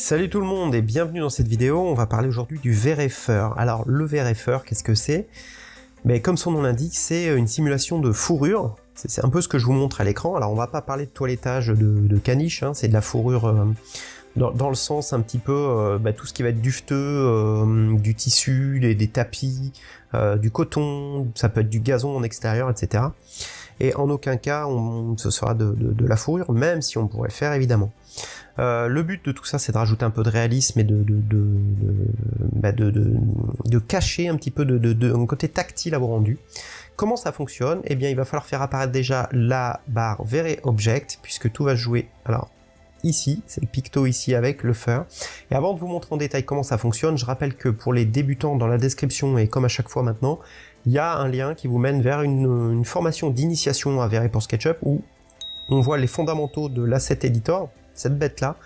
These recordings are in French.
Salut tout le monde et bienvenue dans cette vidéo, on va parler aujourd'hui du VRFer. Alors le VRFer, qu'est-ce que c'est? Mais Comme son nom l'indique, c'est une simulation de fourrure, c'est un peu ce que je vous montre à l'écran. Alors on va pas parler de toilettage de, caniche, hein. c'est de la fourrure euh, dans, le sens un petit peu euh, bah, tout ce qui va être dufteux, euh, du tissu, des, tapis, du coton, ça peut être du gazon en extérieur, etc. Et en aucun cas on, ce sera de, la fourrure, même si on pourrait le faire évidemment. Euh, le but de tout ça, c'est de rajouter un peu de réalisme et de, de, de, bah, de cacher un petit peu de, côté tactile à vos rendus. Comment ça fonctionne? Eh bien, il va falloir faire apparaître déjà la barre Very Object, puisque tout va jouer... Alors, ici, c'est le picto ici avec le fur. Et avant de vous montrer en détail comment ça fonctionne, je rappelle que pour les débutants, dans la description, et comme à chaque fois maintenant, il y a un lien qui vous mène vers une, formation d'initiation à Very pour SketchUp, où on voit les fondamentaux de l'asset editor, cette bête-là,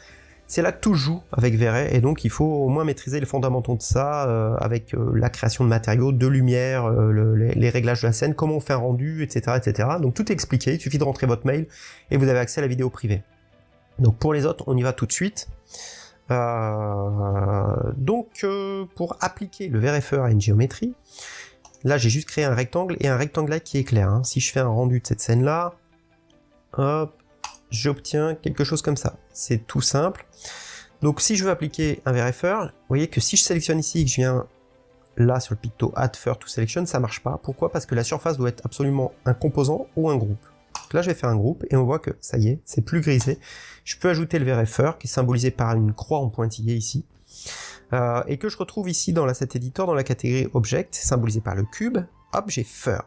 c'est là que tout joue avec Verret, et donc il faut au moins maîtriser les fondamentaux de ça, euh, avec euh, la création de matériaux, de lumière, euh, les, réglages de la scène, comment on fait un rendu, etc., etc. Donc tout est expliqué, il suffit de rentrer votre mail, et vous avez accès à la vidéo privée. Donc pour les autres, on y va tout de suite. donc pour appliquer le VRFR à une géométrie, là j'ai juste créé un rectangle, et un rectangle là qui est clair. Hein. Si je fais un rendu de cette scène-là, hop, j'obtiens quelque chose comme ça. C'est tout simple. Donc si je veux appliquer un VRFR, vous voyez que si je sélectionne ici et que je viens là sur le picto Add Fur to Selection, ça marche pas. Pourquoi? Parce que la surface doit être absolument un composant ou un groupe. Là je vais faire un groupe et on voit que ça y est, c'est plus grisé. Je peux ajouter le VRFR qui est symbolisé par une croix en pointillé ici. Euh, et que je retrouve ici dans l'asset editor dans la catégorie Object, symbolisé par le cube. Hop, j'ai Fur.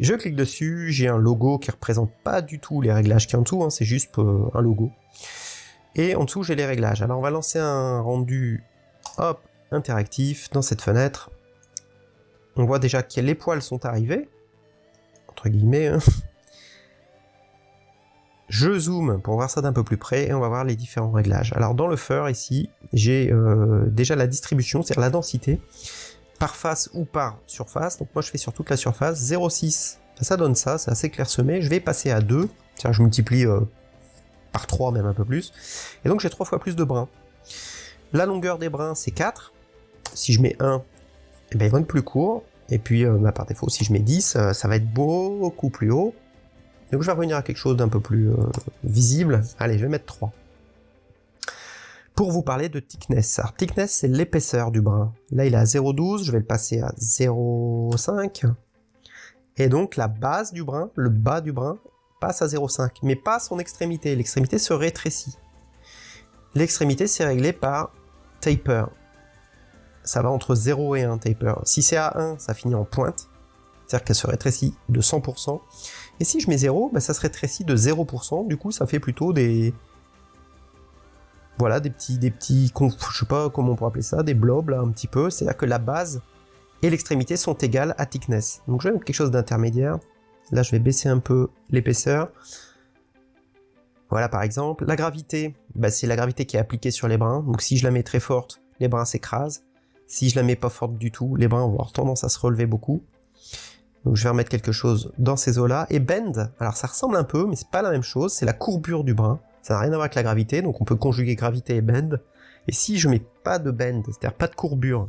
Je clique dessus, j'ai un logo qui représente pas du tout les réglages qui en dessous, hein, c'est juste euh, un logo. Et en dessous, j'ai les réglages. Alors on va lancer un rendu interactif dans cette fenêtre. On voit déjà que les poils sont arrivés, entre guillemets. Hein. Je zoome pour voir ça d'un peu plus près et on va voir les différents réglages. Alors dans le fur ici, j'ai euh, déjà la distribution, c'est-à-dire la densité par face ou par surface. Donc moi je fais sur toute la surface. 0,6, ça donne ça, c'est assez clairsemé. Je vais passer à 2, tiens je multiplie euh, par 3 même un peu plus. Et donc j'ai 3 fois plus de brins. La longueur des brins c'est 4. Si je mets 1, eh ben, ils vont être plus courts. Et puis euh, par défaut si je mets 10, euh, ça va être beaucoup plus haut. Donc je vais revenir à quelque chose d'un peu plus visible. Allez, je vais mettre 3 pour vous parler de thickness. Alors thickness, c'est l'épaisseur du brin. Là, il est à 0,12, je vais le passer à 0,5. Et donc, la base du brin, le bas du brin, passe à 0,5, mais pas son extrémité. L'extrémité se rétrécit. L'extrémité, c'est réglé par taper. Ça va entre 0 et 1, taper. Si c'est à 1, ça finit en pointe, c'est-à-dire qu'elle se rétrécit de 100%. Et si je mets 0, bah, ça se rétrécit de 0%, du coup ça fait plutôt des, voilà, des petits, des petits, je sais pas comment on pourrait appeler ça, des blobs là un petit peu, c'est-à-dire que la base et l'extrémité sont égales à thickness. Donc je vais mettre quelque chose d'intermédiaire. Là je vais baisser un peu l'épaisseur. Voilà par exemple. La gravité, bah, c'est la gravité qui est appliquée sur les brins. Donc si je la mets très forte, les brins s'écrasent. Si je la mets pas forte du tout, les brins vont avoir tendance à se relever beaucoup. Donc je vais remettre quelque chose dans ces eaux-là. Et bend, alors ça ressemble un peu, mais c'est pas la même chose, c'est la courbure du brin. Ça n'a rien à voir avec la gravité, donc on peut conjuguer gravité et bend. Et si je mets pas de bend, c'est-à-dire pas de courbure,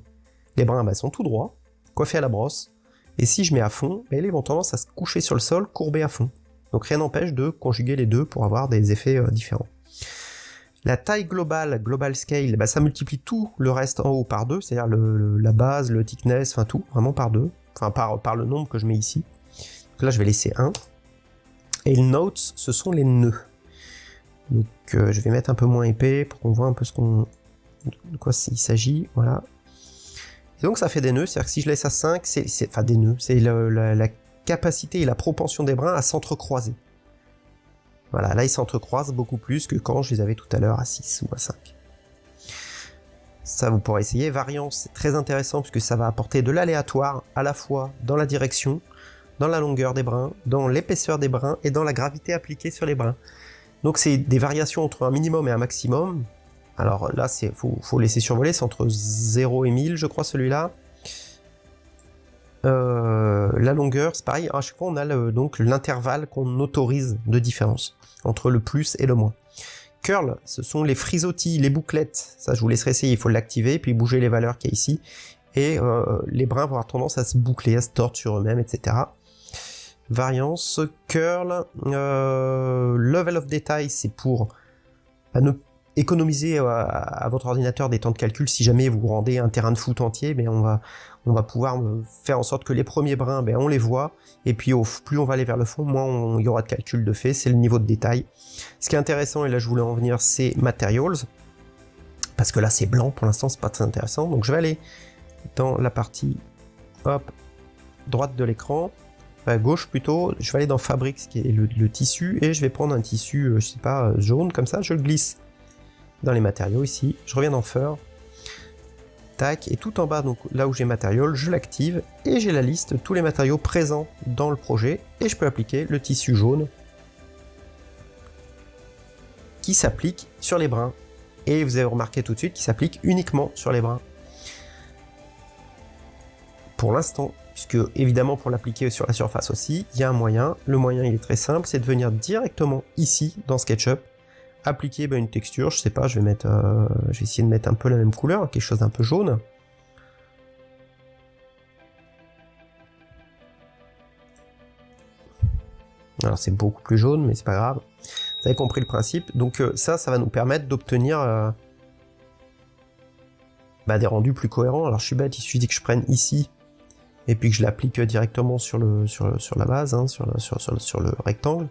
les brins bah, sont tout droits, coiffés à la brosse. Et si je mets à fond, bah, ils vont tendance à se coucher sur le sol, courbés à fond. Donc rien n'empêche de conjuguer les deux pour avoir des effets euh, différents. La taille globale, global scale, bah, ça multiplie tout le reste en haut par deux, c'est-à-dire la base, le thickness, enfin tout, vraiment par deux, enfin par, par le nombre que je mets ici. Là je vais laisser 1. Et le notes, ce sont les nœuds. Donc euh, je vais mettre un peu moins épais pour qu'on voit un peu ce qu'on de quoi il s'agit, voilà. Donc ça fait des nœuds, c'est-à-dire que si je laisse à 5, c'est enfin des nœuds, c'est la, capacité et la propension des brins à s'entrecroiser. Voilà, là ils s'entrecroisent beaucoup plus que quand je les avais tout à l'heure à 6 ou à 5. Ça vous pourrez essayer. Variance, c'est très intéressant puisque ça va apporter de l'aléatoire à la fois dans la direction, dans la longueur des brins, dans l'épaisseur des brins et dans la gravité appliquée sur les brins. Donc c'est des variations entre un minimum et un maximum. Alors là, il faut, laisser survoler, c'est entre 0 et 1000, je crois, celui-là. Euh, la longueur, c'est pareil, à chaque fois on a donc l'intervalle qu'on autorise de différence entre le plus et le moins. Curl, ce sont les frisottis, les bouclettes. Ça, je vous laisserai essayer, il faut l'activer, puis bouger les valeurs qu'il y a ici. Et euh, les brins vont avoir tendance à se boucler, à se tordre sur eux-mêmes, etc. Variance, curl, euh, level of detail, c'est pour bah, économiser euh, à, votre ordinateur des temps de calcul si jamais vous rendez un terrain de foot entier, mais on va, on va pouvoir faire en sorte que les premiers brins, ben, on les voit, et puis au, plus on va aller vers le fond, moins il y aura de calcul de fait, c'est le niveau de détail. Ce qui est intéressant, et là je voulais en venir, c'est Materials, parce que là c'est blanc, pour l'instant c'est pas très intéressant, donc je vais aller dans la partie, droite de l'écran, à gauche plutôt, je vais aller dans Fabrics, qui est le, le, tissu, et je vais prendre un tissu, euh, je sais pas, jaune, comme ça, je le glisse dans les matériaux ici, je reviens dans Fur, et tout en bas, donc là où j'ai matériaux, je l'active, et j'ai la liste tous les matériaux présents dans le projet, et je peux appliquer le tissu jaune qui s'applique sur les brins. Et vous avez remarqué tout de suite qu'il s'applique uniquement sur les brins. Pour l'instant, puisque évidemment pour l'appliquer sur la surface aussi, il y a un moyen. Le moyen il est très simple, c'est de venir directement ici dans SketchUp, appliquer bah, une texture, je sais pas, je vais mettre, euh, je vais essayer de mettre un peu la même couleur, quelque chose d'un peu jaune. Alors c'est beaucoup plus jaune, mais c'est pas grave. Vous avez compris le principe. Donc euh, ça, ça va nous permettre d'obtenir euh, bah, des rendus plus cohérents. Alors je suis bête, il suffit que je prenne ici et puis que je l'applique directement sur, le, sur, sur la base, hein, sur, sur le rectangle.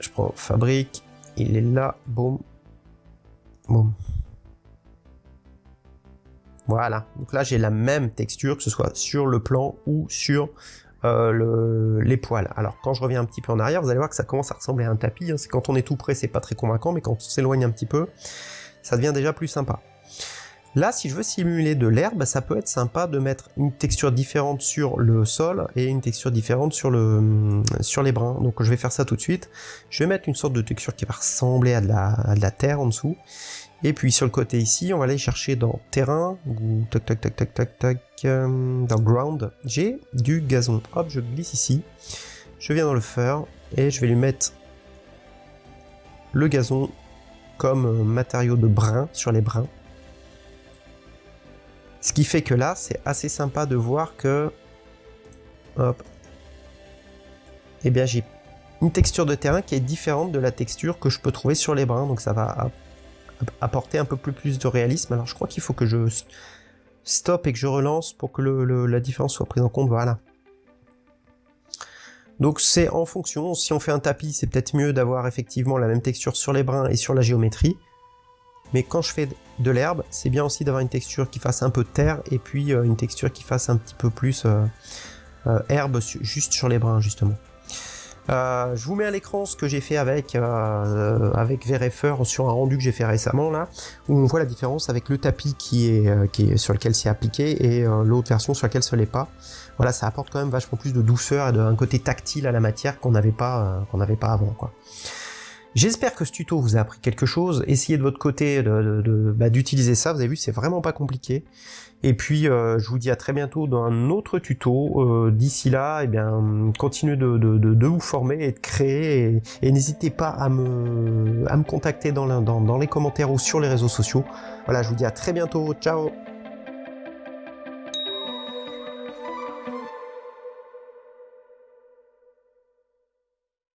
Je prends fabrique. Il est là. Boum. Boum. Voilà. Donc là, j'ai la même texture, que ce soit sur le plan ou sur euh, le, les poils. Alors, quand je reviens un petit peu en arrière, vous allez voir que ça commence à ressembler à un tapis. Hein. C'est quand on est tout près, c'est pas très convaincant, mais quand on s'éloigne un petit peu, ça devient déjà plus sympa. Là, si je veux simuler de l'herbe, ça peut être sympa de mettre une texture différente sur le sol et une texture différente sur, sur les brins. Donc je vais faire ça tout de suite. Je vais mettre une sorte de texture qui va ressembler à de la, terre en dessous. Et puis sur le côté ici, on va aller chercher dans terrain, ou tac tac tac tac tac tac, euh, dans ground, j'ai du gazon. Hop, je glisse ici. Je viens dans le fur et je vais lui mettre le gazon comme matériau de brin sur les brins. Ce qui fait que là, c'est assez sympa de voir que... Hop. Eh bien, j'ai une texture de terrain qui est différente de la texture que je peux trouver sur les brins. Donc ça va apporter un peu plus, de réalisme. Alors je crois qu'il faut que je stoppe et que je relance pour que la différence soit prise en compte. Voilà. Donc c'est en fonction, si on fait un tapis, c'est peut-être mieux d'avoir effectivement la même texture sur les brins et sur la géométrie. Mais quand je fais de l'herbe, c'est bien aussi d'avoir une texture qui fasse un peu terre et puis euh, une texture qui fasse un petit peu plus euh, euh, herbe juste sur les brins justement. je vous mets à l'écran ce que j'ai fait avec avec VRFR sur un rendu que j'ai fait récemment là, où on voit la différence avec le tapis qui est sur lequel c'est appliqué et l'autre version sur laquelle ce n'est pas. Voilà, ça apporte quand même vachement plus de douceur et d'un côté tactile à la matière qu'on n'avait pas qu'on n'avait pas avant quoi. J'espère que ce tuto vous a appris quelque chose. Essayez de votre côté bah, d'utiliser de, ça. Vous avez vu, c'est vraiment pas compliqué. Et puis, euh, je vous dis à très bientôt dans un autre tuto. Euh, d'ici là, eh bien, continuez de, vous former et de créer. Et, n'hésitez pas à me, à me contacter dans, dans les commentaires ou sur les réseaux sociaux. Voilà, je vous dis à très bientôt. Ciao